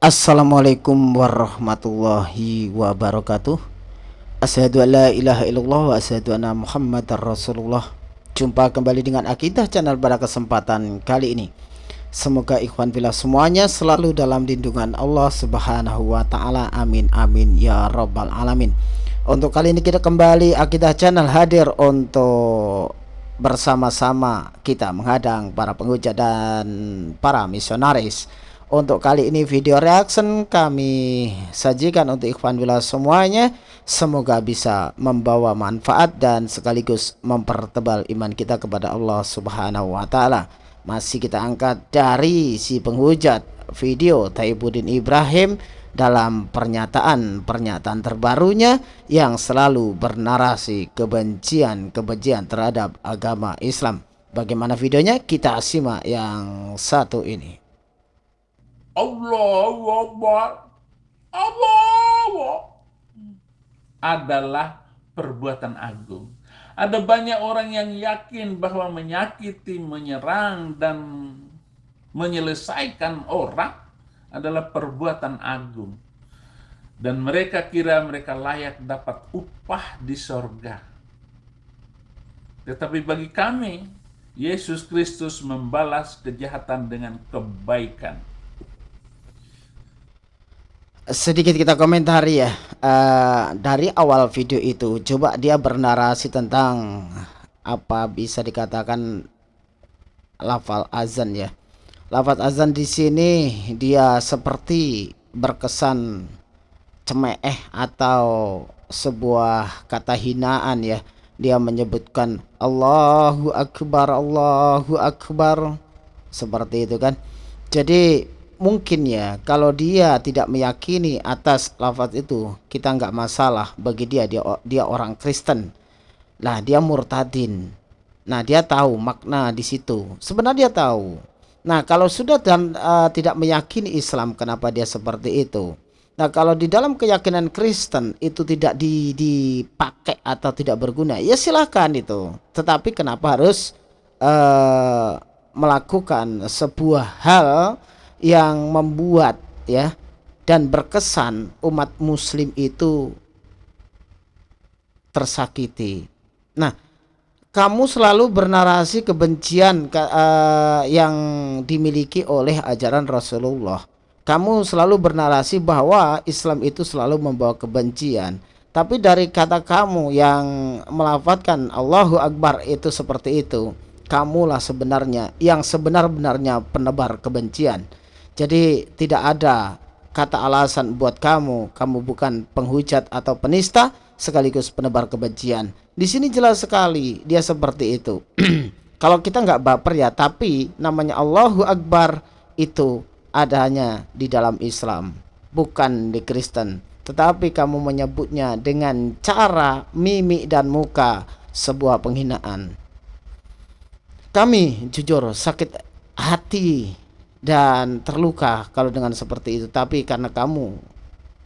Assalamualaikum warahmatullahi wabarakatuh. Asyhadu an la ilaha illallah wa asyhadu anna muhammadar rasulullah. Jumpa kembali dengan Akidah Channel pada kesempatan kali ini. Semoga ikhwan bila semuanya selalu dalam lindungan Allah subhanahu wa ta'ala. Amin amin ya rabbal alamin. Untuk kali ini kita kembali Akidah Channel hadir untuk bersama-sama kita menghadang para penghujat dan para misionaris untuk kali ini video reaction kami sajikan untuk ikhwan bila semuanya semoga bisa membawa manfaat dan sekaligus mempertebal iman kita kepada Allah Subhanahu wa taala. Masih kita angkat dari si penghujat video Taibuddin Ibrahim dalam pernyataan-pernyataan terbarunya yang selalu bernarasi kebencian-kebencian terhadap agama Islam. Bagaimana videonya? Kita simak yang satu ini. Allahu Akbar. Allahu adalah perbuatan agung. Ada banyak orang yang yakin bahwa menyakiti, menyerang, dan menyelesaikan orang adalah perbuatan agung. Dan mereka kira mereka layak dapat upah di sorga. Tetapi bagi kami, Yesus Kristus membalas kejahatan dengan kebaikan sedikit kita komentari ya. Uh, dari awal video itu coba dia bernarasi tentang apa bisa dikatakan lafal azan ya. Lafal azan di sini dia seperti berkesan cemeh atau sebuah kata hinaan ya. Dia menyebutkan Allahu Akbar Allahu Akbar. Seperti itu kan. Jadi mungkin ya kalau dia tidak meyakini atas lafaz itu kita nggak masalah bagi dia dia dia orang Kristen. Lah dia murtadin. Nah dia tahu makna di situ. Sebenarnya dia tahu. Nah kalau sudah dan uh, tidak meyakini Islam kenapa dia seperti itu? Nah kalau di dalam keyakinan Kristen itu tidak di, dipakai atau tidak berguna ya silahkan itu. Tetapi kenapa harus uh, melakukan sebuah hal yang membuat ya dan berkesan umat muslim itu tersakiti. Nah, kamu selalu bernarasi kebencian uh, yang dimiliki oleh ajaran Rasulullah. Kamu selalu bernarasi bahwa Islam itu selalu membawa kebencian. Tapi dari kata kamu yang melafatkan Allahu Akbar itu seperti itu, kamulah sebenarnya yang sebenar-benarnya penebar kebencian. Jadi tidak ada kata alasan buat kamu, kamu bukan penghujat atau penista sekaligus penebar kebencian. Di sini jelas sekali dia seperti itu. Kalau kita nggak baper ya, tapi namanya Allahu Akbar itu adanya di dalam Islam, bukan di Kristen. Tetapi kamu menyebutnya dengan cara mimik dan muka sebuah penghinaan. Kami jujur sakit hati dan terluka kalau dengan seperti itu. Tapi karena kamu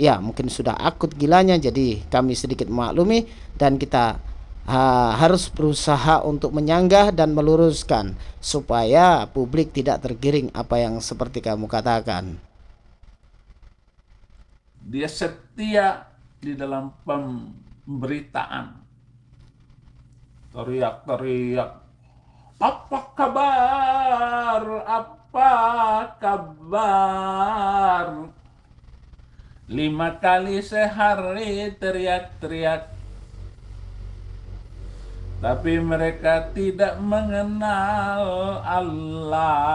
ya mungkin sudah akut gilanya jadi kami sedikit maklumi dan kita ha, harus berusaha untuk menyanggah dan meluruskan supaya publik tidak tergiring apa yang seperti kamu katakan. Dia setia di dalam pemberitaan. Teriak-teriak apa kabar? Apa apa kabar? Lima kali sehari teriak-teriak. Tapi mereka tidak mengenal Allah.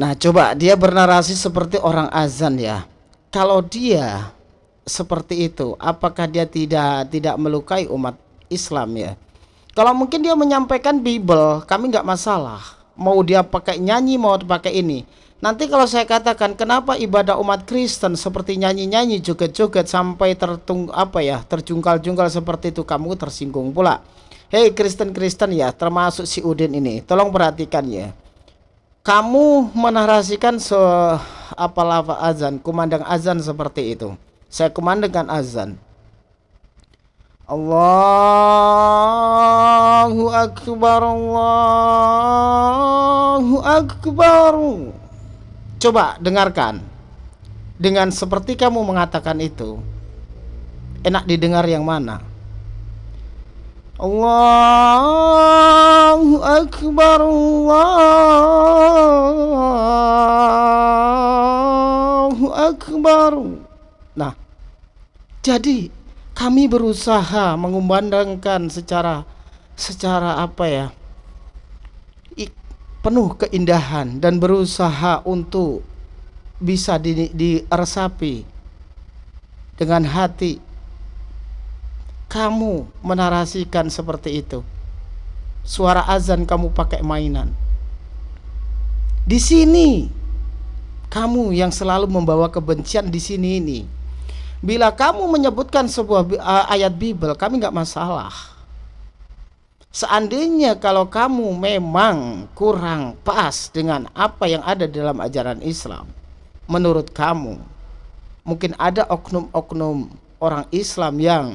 Nah coba dia bernarasi seperti orang azan ya. Kalau dia seperti itu apakah dia tidak tidak melukai umat Islam ya kalau mungkin dia menyampaikan Bible, kami nggak masalah. Mau dia pakai nyanyi, mau pakai ini. Nanti kalau saya katakan kenapa ibadah umat Kristen seperti nyanyi-nyanyi joget-joget sampai tertung apa ya terjungkal-jungkal seperti itu kamu tersinggung pula. Hei Kristen-Kristen ya termasuk si Udin ini tolong perhatikan ya. Kamu menarasikan se apa lava azan, kumandang azan seperti itu. Saya kumandangkan azan. Allahu Akbar Allahu Akbar Coba dengarkan. Dengan seperti kamu mengatakan itu, enak didengar yang mana? Allahu Akbar Allahu Akbar Nah jadi kami berusaha mengumandangkan secara secara apa ya penuh keindahan dan berusaha untuk bisa di, diresapi dengan hati. Kamu menarasikan seperti itu. Suara azan kamu pakai mainan. Di sini kamu yang selalu membawa kebencian di sini ini bila kamu menyebutkan sebuah ayat Bible kami nggak masalah Seandainya kalau kamu memang kurang pas dengan apa yang ada dalam ajaran Islam, menurut kamu, mungkin ada oknum-oknum orang Islam yang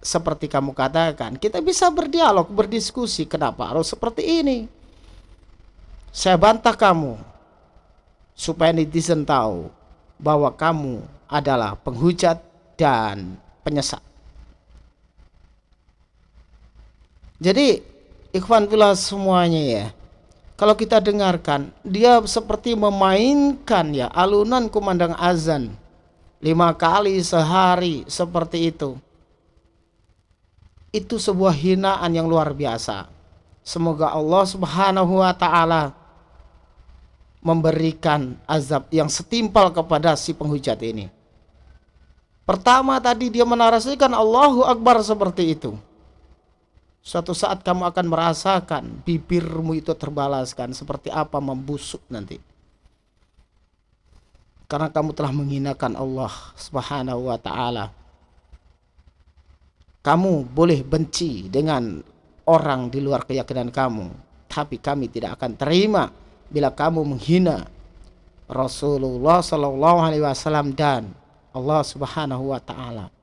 seperti kamu katakan, kita bisa berdialog, berdiskusi, kenapa harus seperti ini? Saya bantah kamu supaya netizen tahu bahwa kamu adalah penghujat dan penyesat. Jadi ikhwan pula semuanya ya. Kalau kita dengarkan, dia seperti memainkan ya alunan kumandang azan lima kali sehari seperti itu. Itu sebuah hinaan yang luar biasa. Semoga Allah Subhanahu wa taala memberikan azab yang setimpal kepada si penghujat ini. Pertama tadi dia menarasikan Allahu Akbar seperti itu. Suatu saat kamu akan merasakan bibirmu itu terbalaskan seperti apa membusuk nanti. Karena kamu telah menghinakan Allah Subhanahu wa taala. Kamu boleh benci dengan orang di luar keyakinan kamu, tapi kami tidak akan terima bila kamu menghina Rasulullah Shallallahu alaihi wasallam dan Allah Subhanahu wa taala.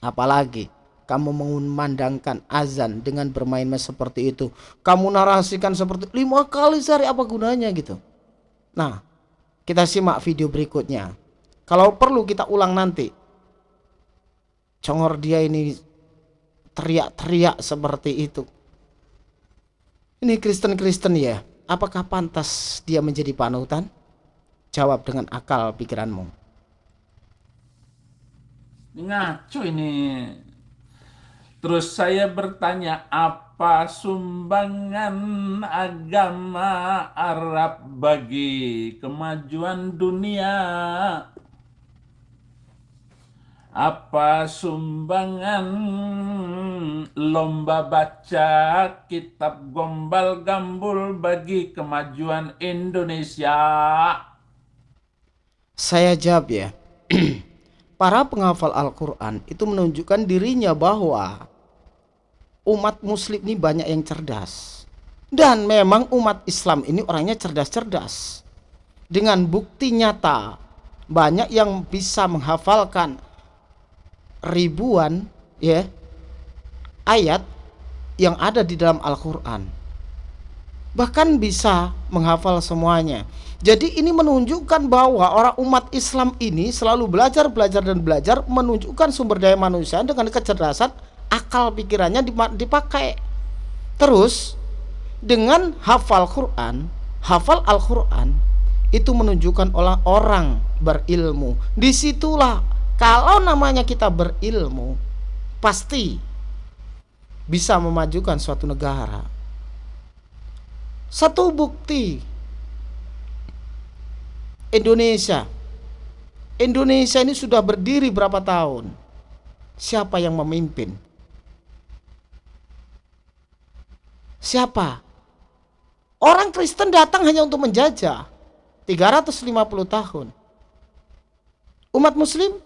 Apalagi kamu mengumandangkan azan dengan bermain seperti itu. Kamu narasikan seperti lima kali sehari apa gunanya gitu? Nah kita simak video berikutnya. Kalau perlu kita ulang nanti. Congor dia ini teriak-teriak seperti itu. Ini Kristen-Kristen ya apakah pantas dia menjadi panutan? Jawab dengan akal pikiranmu ngaco ini Terus saya bertanya, apa sumbangan agama Arab bagi kemajuan dunia? Apa sumbangan lomba baca kitab gombal gambul bagi kemajuan Indonesia? Saya jawab ya. Para penghafal Al-Quran itu menunjukkan dirinya bahwa umat muslim ini banyak yang cerdas. Dan memang umat Islam ini orangnya cerdas-cerdas. Dengan bukti nyata banyak yang bisa menghafalkan ribuan ya ayat yang ada di dalam Al-Qur'an bahkan bisa menghafal semuanya. Jadi ini menunjukkan bahwa orang umat Islam ini selalu belajar belajar dan belajar menunjukkan sumber daya manusia dengan kecerdasan akal pikirannya dipakai. Terus dengan hafal Quran hafal Al-Quran itu menunjukkan orang-orang berilmu. Di situlah kalau namanya kita berilmu pasti bisa memajukan suatu negara satu bukti Indonesia Indonesia ini sudah berdiri berapa tahun siapa yang memimpin Siapa? Orang Kristen datang hanya untuk menjajah. 350 tahun. Umat muslim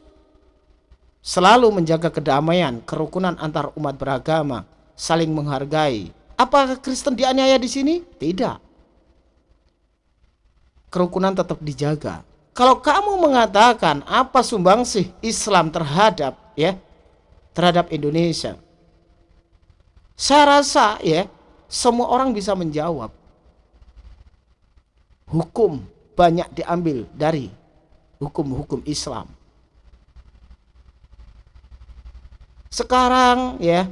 selalu menjaga kedamaian, kerukunan antar umat beragama, saling menghargai. Apakah Kristen dianiaya di sini? Tidak. Kerukunan tetap dijaga. Kalau kamu mengatakan apa sumbangsih Islam terhadap ya terhadap Indonesia, saya rasa ya semua orang bisa menjawab. Hukum banyak diambil dari hukum-hukum Islam. Sekarang ya,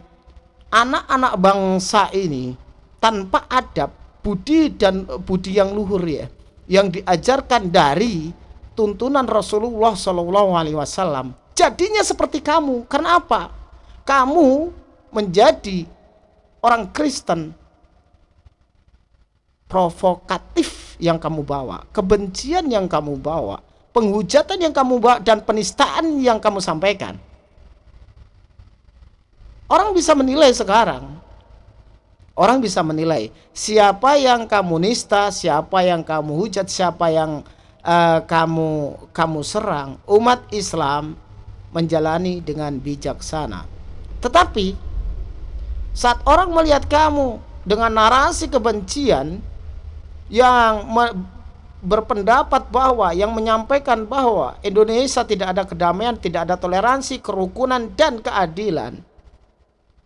anak-anak bangsa ini tanpa adab, budi dan budi yang luhur ya, yang diajarkan dari tuntunan Rasulullah Shallallahu Alaihi Wasallam, jadinya seperti kamu. Karena apa? Kamu menjadi orang Kristen provokatif yang kamu bawa, kebencian yang kamu bawa, penghujatan yang kamu bawa dan penistaan yang kamu sampaikan. Orang bisa menilai sekarang. Orang bisa menilai siapa yang kamu nista, siapa yang kamu hujat, siapa yang uh, kamu kamu serang. Umat Islam menjalani dengan bijaksana. Tetapi saat orang melihat kamu dengan narasi kebencian yang berpendapat bahwa yang menyampaikan bahwa Indonesia tidak ada kedamaian, tidak ada toleransi, kerukunan dan keadilan.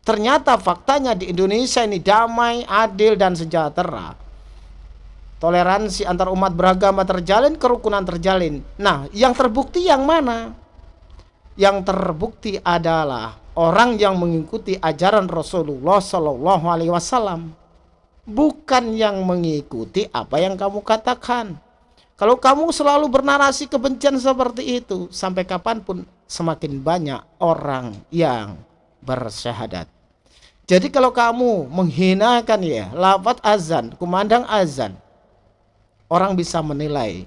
Ternyata faktanya di Indonesia ini damai, adil dan sejahtera. Toleransi antar umat beragama terjalin, kerukunan terjalin. Nah, yang terbukti yang mana? Yang terbukti adalah orang yang mengikuti ajaran Rasulullah Shallallahu Alaihi Wasallam, bukan yang mengikuti apa yang kamu katakan. Kalau kamu selalu bernarasi kebencian seperti itu, sampai kapan pun semakin banyak orang yang bersyahadat. Jadi kalau kamu menghinakan ya lafaz azan, kumandang azan, orang bisa menilai.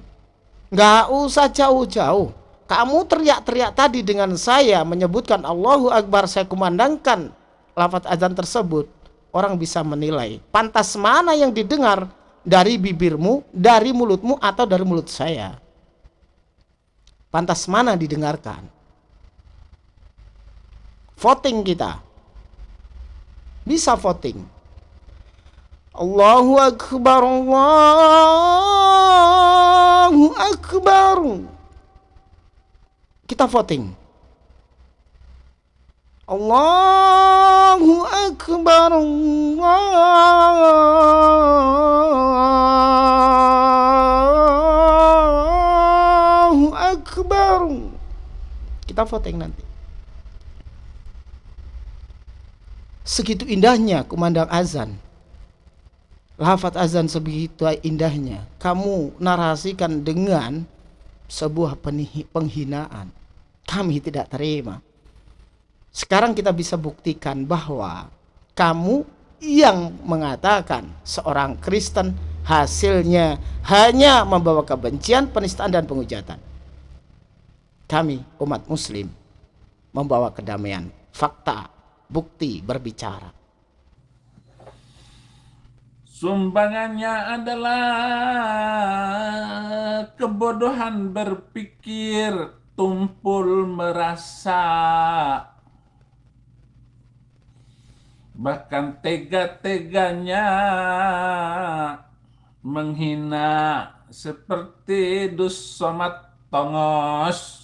Nggak usah jauh-jauh kamu teriak-teriak tadi dengan saya menyebutkan Allahu Akbar saya kumandangkan lafaz azan tersebut orang bisa menilai pantas mana yang didengar dari bibirmu, dari mulutmu atau dari mulut saya. Pantas mana didengarkan? Voting kita. Bisa voting. Allahu Akbar Allahu Akbar kita voting. Allahu Akbar Allahu Akbar Kita voting nanti Segitu indahnya kumandang azan. Lafat azan sebegitu indahnya. Kamu narasikan dengan sebuah penghinaan. Kami tidak terima. Sekarang kita bisa buktikan bahwa kamu yang mengatakan seorang Kristen hasilnya hanya membawa kebencian, penistaan dan penghujatan. Kami umat muslim membawa kedamaian, fakta, bukti berbicara. Sumbangannya adalah kebodohan berpikir tumpul merasa bahkan tega-teganya menghina seperti dus somat tongos.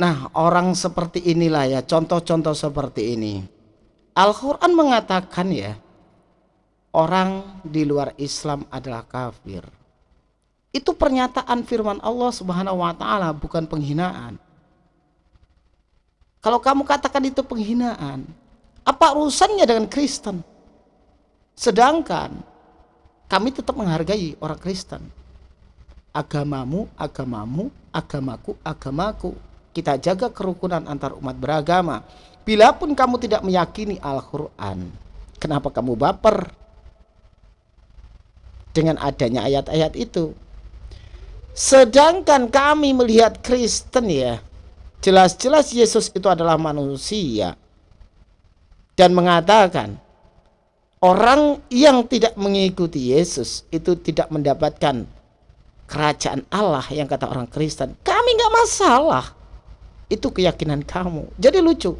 Nah, orang seperti inilah ya, contoh-contoh seperti ini. Al-Quran mengatakan ya, orang di luar Islam adalah kafir. Itu pernyataan firman Allah Subhanahu wa taala bukan penghinaan. Kalau kamu katakan itu penghinaan, apa urusannya dengan Kristen? Sedangkan kami tetap menghargai orang Kristen. Agamamu, agamamu, agamaku, agamaku. Kita jaga kerukunan antar umat beragama. Bila pun kamu tidak meyakini Al-Quran, kenapa kamu baper dengan adanya ayat-ayat itu? Sedangkan kami melihat Kristen ya, jelas-jelas Yesus itu adalah manusia. Dan mengatakan, orang yang tidak mengikuti Yesus itu tidak mendapatkan kerajaan Allah yang kata orang Kristen. Kami nggak masalah. Itu keyakinan kamu. Jadi lucu.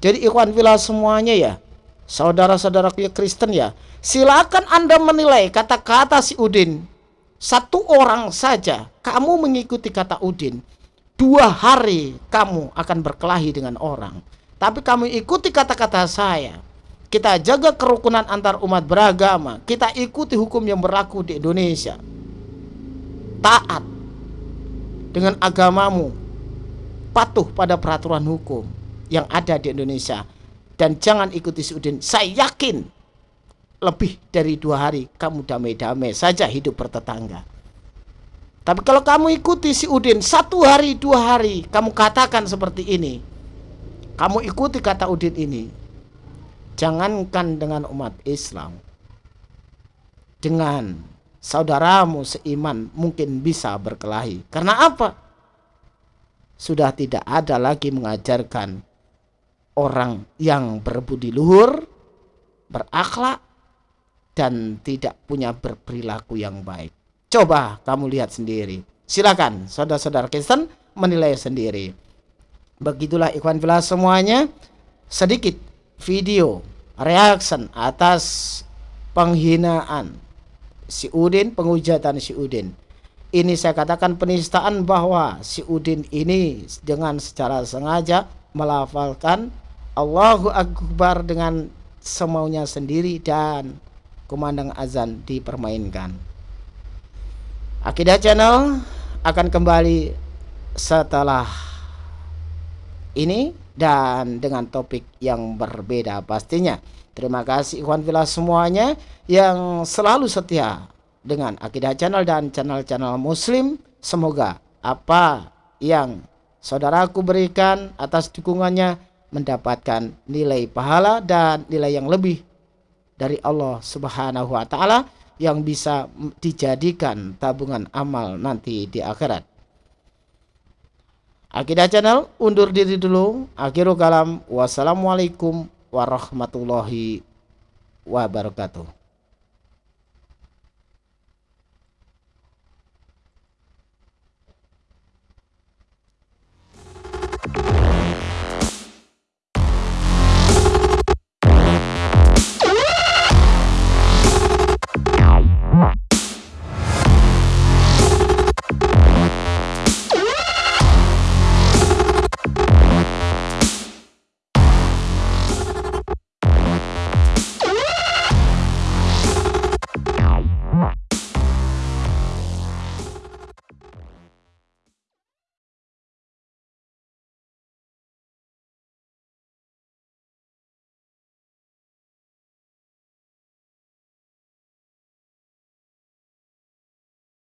Jadi ikhwan villa semuanya ya, saudara-saudara Kristen ya, silakan Anda menilai kata-kata si Udin satu orang saja kamu mengikuti kata Udin dua hari kamu akan berkelahi dengan orang tapi kamu ikuti kata-kata saya kita jaga kerukunan antar umat beragama, kita ikuti hukum yang berlaku di Indonesia. Taat dengan agamamu, patuh pada peraturan hukum yang ada di Indonesia dan jangan ikuti si Udin. Saya yakin lebih dari dua hari kamu damai-damai saja hidup bertetangga. Tapi kalau kamu ikuti si Udin satu hari dua hari kamu katakan seperti ini, kamu ikuti kata Udin ini, jangankan dengan umat Islam, dengan saudaramu seiman mungkin bisa berkelahi. Karena apa? Sudah tidak ada lagi mengajarkan orang yang berbudi luhur, berakhlak, dan tidak punya berperilaku yang baik. Coba kamu lihat sendiri. Silakan saudara-saudara Kristen menilai sendiri. Begitulah ikhwan filah semuanya. Sedikit video reaction atas penghinaan si Udin, penghujatan si Udin. Ini saya katakan penistaan bahwa si Udin ini dengan secara sengaja melafalkan Allahu Akbar dengan semaunya sendiri dan kumandang azan dipermainkan. Akidah Channel akan kembali setelah ini dan dengan topik yang berbeda pastinya. Terima kasih ikhwan filah semuanya yang selalu setia dengan Akidah Channel dan channel-channel muslim. Semoga apa yang saudaraku berikan atas dukungannya mendapatkan nilai pahala dan nilai yang lebih dari Allah Subhanahu wa taala yang bisa dijadikan tabungan amal nanti di akhirat. Akidah Channel undur diri dulu. Akhirul kalam. Wassalamualaikum warahmatullahi wabarakatuh.